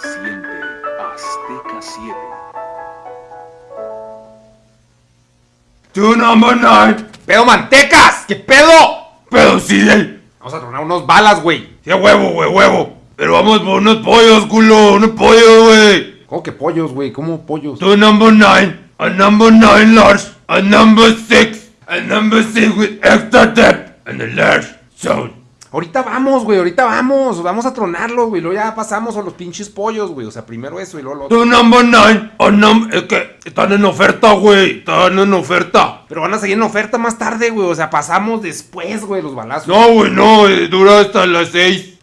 Siente Azteca 7. To number nine. ¡Pedo mantecas! ¿Qué pedo? Pero sí, eh. Vamos a tronar unos balas, güey. Sí, huevo, güey, huevo. Pero vamos por unos pollos, culo. Unos pollos, güey. ¿Cómo que pollos, güey? ¿Cómo pollos? To number nine. A number nine large. A number six. A number six with extra depth. And a large zone. Ahorita vamos, güey, ahorita vamos. Vamos a tronarlos, güey. Luego ya pasamos a los pinches pollos, güey. O sea, primero eso y luego lo otro. To number nine. A num es que están en oferta, güey. Están en oferta. Pero van a seguir en oferta más tarde, güey. O sea, pasamos después, güey, los balazos. No, güey, no. eh, dura hasta las seis.